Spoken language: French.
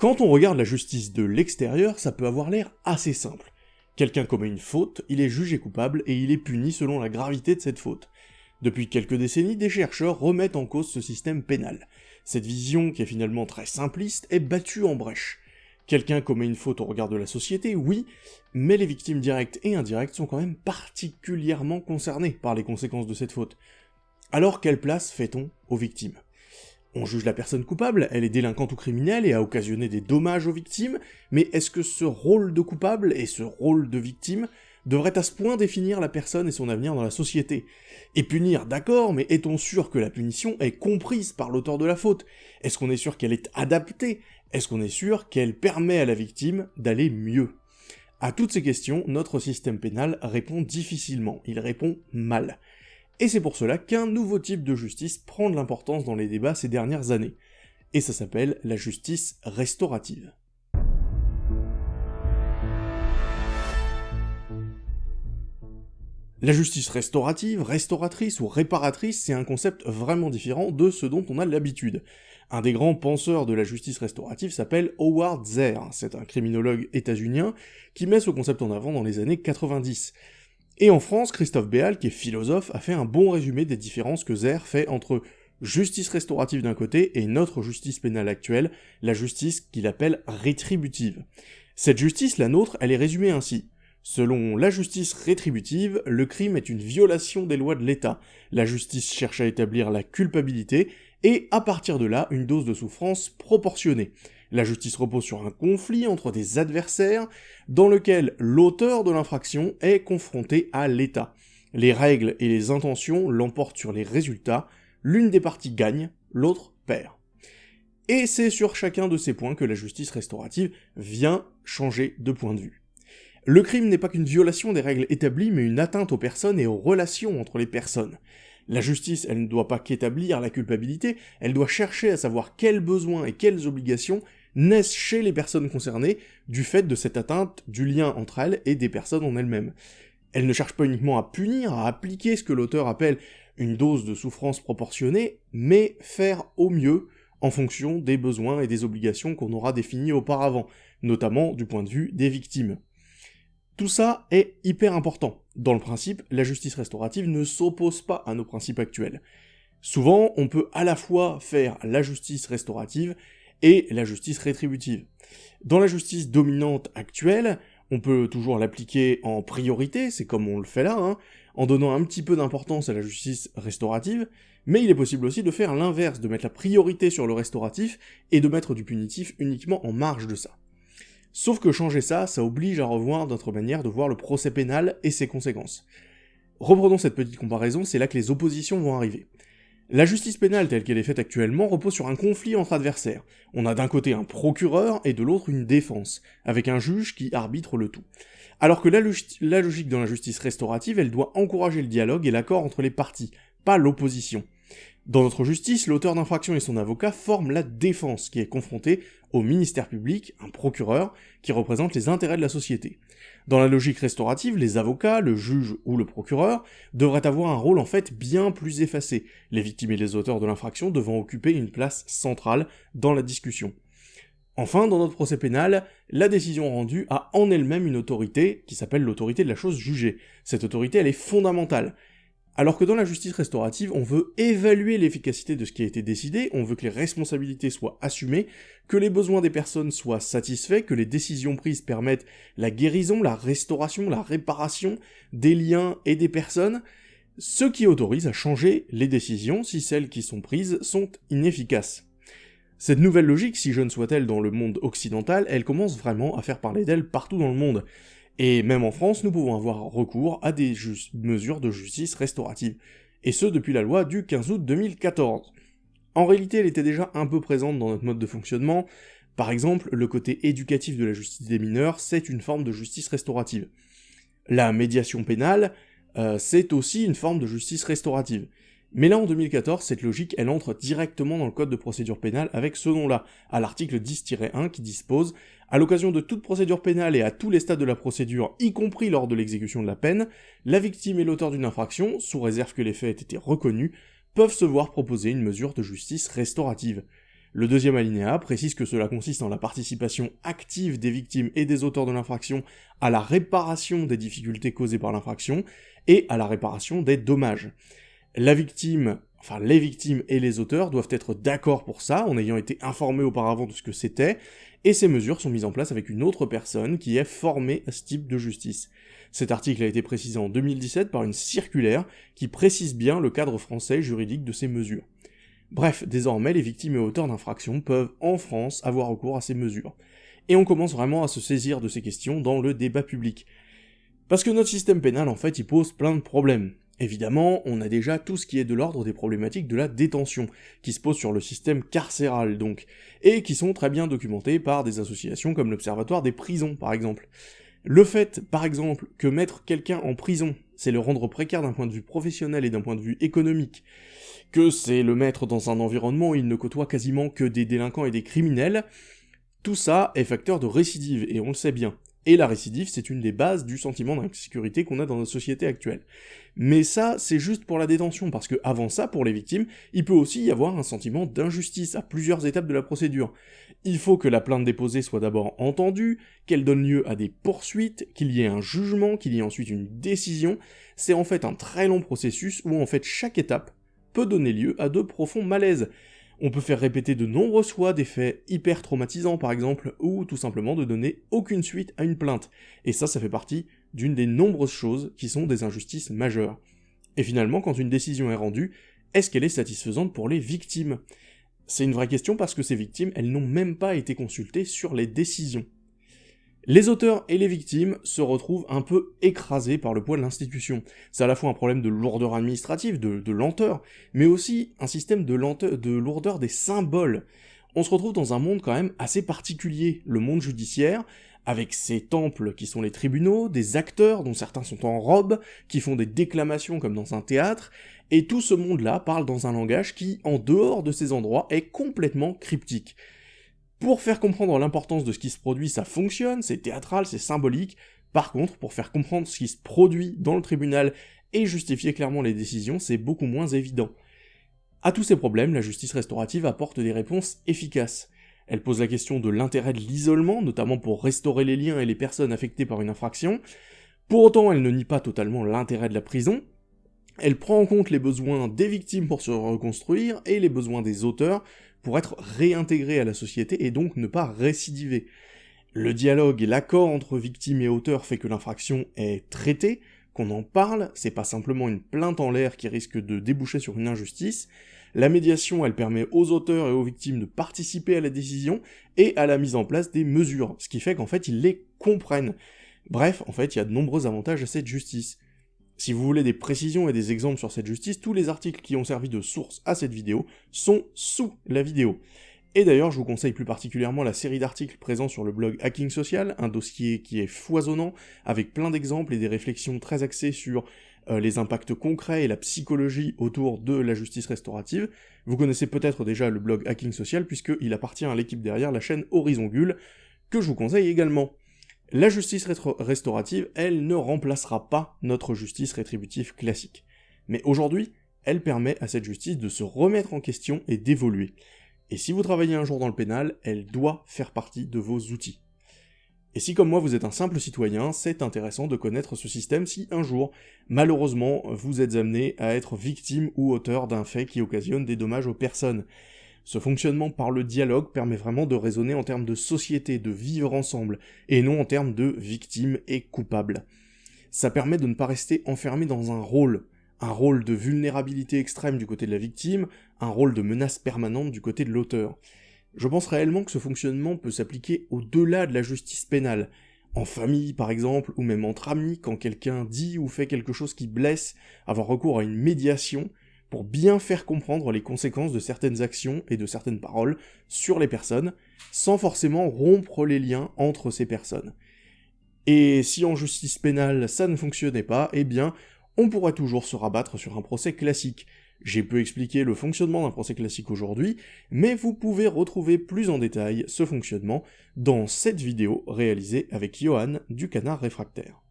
Quand on regarde la justice de l'extérieur, ça peut avoir l'air assez simple. Quelqu'un commet une faute, il est jugé coupable et il est puni selon la gravité de cette faute. Depuis quelques décennies, des chercheurs remettent en cause ce système pénal. Cette vision, qui est finalement très simpliste, est battue en brèche. Quelqu'un commet une faute au regard de la société, oui, mais les victimes directes et indirectes sont quand même particulièrement concernées par les conséquences de cette faute. Alors quelle place fait-on aux victimes? On juge la personne coupable, elle est délinquante ou criminelle et a occasionné des dommages aux victimes, mais est-ce que ce rôle de coupable et ce rôle de victime devrait à ce point définir la personne et son avenir dans la société. Et punir, d'accord, mais est-on sûr que la punition est comprise par l'auteur de la faute? Est-ce qu'on est sûr qu'elle est adaptée? Est-ce qu'on est sûr qu'elle permet à la victime d'aller mieux? À toutes ces questions, notre système pénal répond difficilement, il répond mal. Et c'est pour cela qu'un nouveau type de justice prend de l'importance dans les débats ces dernières années. Et ça s'appelle la justice restaurative. La justice restaurative, restauratrice ou réparatrice, c'est un concept vraiment différent de ce dont on a l'habitude. Un des grands penseurs de la justice restaurative s'appelle Howard Zehr, c'est un criminologue états-unien qui met ce concept en avant dans les années 90. Et en France, Christophe Béal, qui est philosophe, a fait un bon résumé des différences que Zehr fait entre justice restaurative d'un côté et notre justice pénale actuelle, la justice qu'il appelle rétributive. Cette justice, la nôtre, elle est résumée ainsi. Selon la justice rétributive, le crime est une violation des lois de l'État. La justice cherche à établir la culpabilité, et à partir de là, une dose de souffrance proportionnée. La justice repose sur un conflit entre des adversaires, dans lequel l'auteur de l'infraction est confronté à l'État. Les règles et les intentions l'emportent sur les résultats, l'une des parties gagne, l'autre perd. Et c'est sur chacun de ces points que la justice restaurative vient changer de point de vue. Le crime n'est pas qu'une violation des règles établies, mais une atteinte aux personnes et aux relations entre les personnes. La justice, elle ne doit pas qu'établir la culpabilité, elle doit chercher à savoir quels besoins et quelles obligations naissent chez les personnes concernées du fait de cette atteinte du lien entre elles et des personnes en elles-mêmes. Elle ne cherche pas uniquement à punir, à appliquer ce que l'auteur appelle une dose de souffrance proportionnée, mais faire au mieux en fonction des besoins et des obligations qu'on aura définis auparavant, notamment du point de vue des victimes. Tout ça est hyper important. Dans le principe, la justice restaurative ne s'oppose pas à nos principes actuels. Souvent, on peut à la fois faire la justice restaurative et la justice rétributive. Dans la justice dominante actuelle, on peut toujours l'appliquer en priorité, c'est comme on le fait là, hein, en donnant un petit peu d'importance à la justice restaurative, mais il est possible aussi de faire l'inverse, de mettre la priorité sur le restauratif et de mettre du punitif uniquement en marge de ça. Sauf que changer ça, ça oblige à revoir notre manière de voir le procès pénal et ses conséquences. Reprenons cette petite comparaison, c'est là que les oppositions vont arriver. La justice pénale telle qu'elle est faite actuellement repose sur un conflit entre adversaires. On a d'un côté un procureur et de l'autre une défense, avec un juge qui arbitre le tout. Alors que la, logique dans la justice restaurative, elle doit encourager le dialogue et l'accord entre les parties, pas l'opposition. Dans notre justice, l'auteur d'infraction et son avocat forment la défense qui est confrontée au ministère public, un procureur, qui représente les intérêts de la société. Dans la logique restaurative, les avocats, le juge ou le procureur devraient avoir un rôle en fait bien plus effacé, les victimes et les auteurs de l'infraction devant occuper une place centrale dans la discussion. Enfin, dans notre procès pénal, la décision rendue a en elle-même une autorité qui s'appelle l'autorité de la chose jugée. Cette autorité, elle est fondamentale. Alors que dans la justice restaurative, on veut évaluer l'efficacité de ce qui a été décidé, on veut que les responsabilités soient assumées, que les besoins des personnes soient satisfaits, que les décisions prises permettent la guérison, la restauration, la réparation des liens et des personnes, ce qui autorise à changer les décisions si celles qui sont prises sont inefficaces. Cette nouvelle logique, si jeune soit-elle dans le monde occidental, elle commence vraiment à faire parler d'elle partout dans le monde. Et même en France, nous pouvons avoir recours à des mesures de justice restaurative, et ce depuis la loi du 15 août 2014. En réalité, elle était déjà un peu présente dans notre mode de fonctionnement, par exemple, le côté éducatif de la justice des mineurs, c'est une forme de justice restaurative. La médiation pénale, euh, c'est aussi une forme de justice restaurative. Mais là, en 2014, cette logique, elle entre directement dans le code de procédure pénale avec ce nom-là, à l'article 10-1 qui dispose « À l'occasion de toute procédure pénale et à tous les stades de la procédure, y compris lors de l'exécution de la peine, la victime et l'auteur d'une infraction, sous réserve que les faits aient été reconnus, peuvent se voir proposer une mesure de justice restaurative. » Le deuxième alinéa précise que cela consiste en la participation active des victimes et des auteurs de l'infraction à la réparation des difficultés causées par l'infraction et à la réparation des dommages. La victime, enfin les victimes et les auteurs doivent être d'accord pour ça, en ayant été informés auparavant de ce que c'était, et ces mesures sont mises en place avec une autre personne qui est formée à ce type de justice. Cet article a été précisé en 2017 par une circulaire qui précise bien le cadre français juridique de ces mesures. Bref, désormais, les victimes et auteurs d'infractions peuvent, en France, avoir recours à ces mesures. Et on commence vraiment à se saisir de ces questions dans le débat public. Parce que notre système pénal, en fait, il pose plein de problèmes. Évidemment, on a déjà tout ce qui est de l'ordre des problématiques de la détention, qui se posent sur le système carcéral donc, et qui sont très bien documentés par des associations comme l'Observatoire des prisons par exemple. Le fait, par exemple, que mettre quelqu'un en prison, c'est le rendre précaire d'un point de vue professionnel et d'un point de vue économique, que c'est le mettre dans un environnement où il ne côtoie quasiment que des délinquants et des criminels, tout ça est facteur de récidive, et on le sait bien. Et la récidive, c'est une des bases du sentiment d'insécurité qu'on a dans notre société actuelle. Mais ça, c'est juste pour la détention, parce que avant ça, pour les victimes, il peut aussi y avoir un sentiment d'injustice à plusieurs étapes de la procédure. Il faut que la plainte déposée soit d'abord entendue, qu'elle donne lieu à des poursuites, qu'il y ait un jugement, qu'il y ait ensuite une décision. C'est en fait un très long processus où en fait chaque étape peut donner lieu à de profonds malaises. On peut faire répéter de nombreuses fois des faits hyper traumatisants par exemple, ou tout simplement de donner aucune suite à une plainte. Et ça, ça fait partie d'une des nombreuses choses qui sont des injustices majeures. Et finalement, quand une décision est rendue, est-ce qu'elle est satisfaisante pour les victimes? C'est une vraie question parce que ces victimes, elles n'ont même pas été consultées sur les décisions. Les auteurs et les victimes se retrouvent un peu écrasés par le poids de l'institution. C'est à la fois un problème de lourdeur administrative, de, lenteur, mais aussi un système de, lenteur, de lourdeur des symboles. On se retrouve dans un monde quand même assez particulier, le monde judiciaire, avec ses temples qui sont les tribunaux, des acteurs dont certains sont en robe, qui font des déclamations comme dans un théâtre, et tout ce monde-là parle dans un langage qui, en dehors de ces endroits, est complètement cryptique. Pour faire comprendre l'importance de ce qui se produit, ça fonctionne, c'est théâtral, c'est symbolique. Par contre, pour faire comprendre ce qui se produit dans le tribunal et justifier clairement les décisions, c'est beaucoup moins évident. À tous ces problèmes, la justice restaurative apporte des réponses efficaces. Elle pose la question de l'intérêt de l'isolement, notamment pour restaurer les liens et les personnes affectées par une infraction. Pour autant, elle ne nie pas totalement l'intérêt de la prison. Elle prend en compte les besoins des victimes pour se reconstruire et les besoins des auteurs pour être réintégré à la société et donc ne pas récidiver. Le dialogue et l'accord entre victime et auteur fait que l'infraction est traitée, qu'on en parle, c'est pas simplement une plainte en l'air qui risque de déboucher sur une injustice. La médiation, elle permet aux auteurs et aux victimes de participer à la décision et à la mise en place des mesures, ce qui fait qu'en fait ils les comprennent. Bref, en fait, il y a de nombreux avantages à cette justice. Si vous voulez des précisions et des exemples sur cette justice, tous les articles qui ont servi de source à cette vidéo sont sous la vidéo. Et d'ailleurs, je vous conseille plus particulièrement la série d'articles présents sur le blog Hacking Social, un dossier qui est foisonnant, avec plein d'exemples et des réflexions très axées sur euh, les impacts concrets et la psychologie autour de la justice restaurative. Vous connaissez peut-être déjà le blog Hacking Social, puisqu'il appartient à l'équipe derrière la chaîne Horizon Gull, que je vous conseille également. La justice restaurative, elle ne remplacera pas notre justice rétributive classique. Mais aujourd'hui, elle permet à cette justice de se remettre en question et d'évoluer. Et si vous travaillez un jour dans le pénal, elle doit faire partie de vos outils. Et si comme moi vous êtes un simple citoyen, c'est intéressant de connaître ce système si un jour, malheureusement, vous êtes amené à être victime ou auteur d'un fait qui occasionne des dommages aux personnes. Ce fonctionnement par le dialogue permet vraiment de raisonner en termes de société, de vivre ensemble, et non en termes de victimes et coupables. Ça permet de ne pas rester enfermé dans un rôle, un rôle de vulnérabilité extrême du côté de la victime, un rôle de menace permanente du côté de l'auteur. Je pense réellement que ce fonctionnement peut s'appliquer au-delà de la justice pénale, en famille par exemple, ou même entre amis, quand quelqu'un dit ou fait quelque chose qui blesse, avoir recours à une médiation, pour bien faire comprendre les conséquences de certaines actions et de certaines paroles sur les personnes, sans forcément rompre les liens entre ces personnes. Et si en justice pénale ça ne fonctionnait pas, eh bien, on pourrait toujours se rabattre sur un procès classique. J'ai peu expliqué le fonctionnement d'un procès classique aujourd'hui, mais vous pouvez retrouver plus en détail ce fonctionnement dans cette vidéo réalisée avec Johan du Canard Réfractaire.